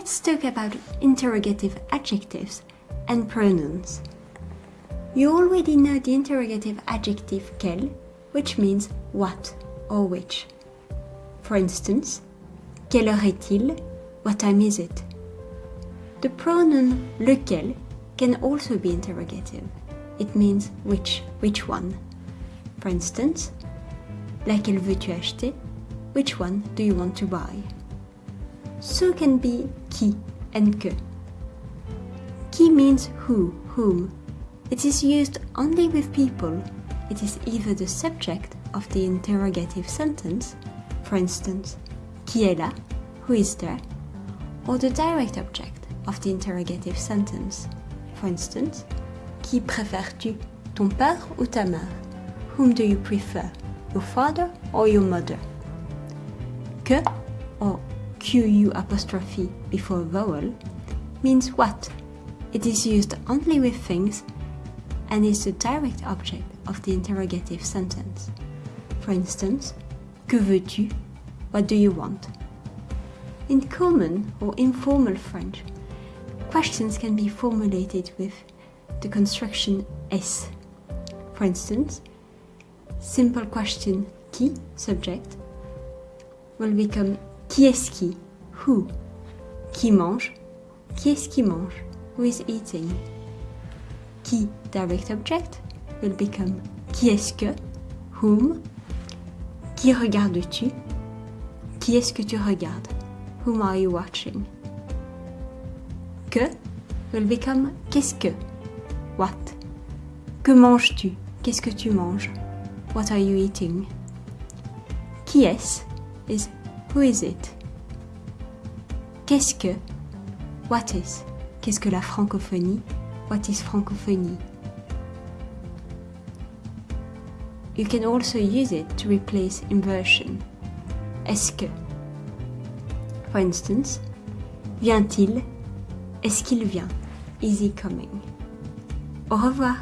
let's talk about interrogative adjectives and pronouns. You already know the interrogative adjective quel, which means what or which. For instance, quelle heure est-il? What time is it? The pronoun lequel can also be interrogative. It means which, which one. For instance, laquelle veux-tu acheter? Which one do you want to buy? So can be qui and que. Qui means who, whom. It is used only with people. It is either the subject of the interrogative sentence, for instance, qui est là, who is there, or the direct object of the interrogative sentence, for instance, qui préfères-tu, ton père ou ta mère? Whom do you prefer, your father or your mother? Que or QU apostrophe before a vowel means what. It is used only with things and is the direct object of the interrogative sentence. For instance, que veux-tu? What do you want? In common or informal French, questions can be formulated with the construction est-ce. For instance, simple question qui, subject, will become qui est-ce qui, who, qui mange, qui est-ce qui mange, who is eating? Qui, direct object, will become? Qui est-ce que, whom, qui regardes-tu, qui est-ce que tu regardes, whom are you watching? Que will become? Qu'est-ce que, what? Que manges-tu, qu'est-ce que tu manges, what are you eating? Qui est-ce? Is who is it? Qu'est-ce que? What is? Qu'est-ce que la francophonie? What is francophonie? You can also use it to replace inversion. Est-ce que? For instance, vient-il? Est-ce qu'il vient? Is he coming? Au revoir!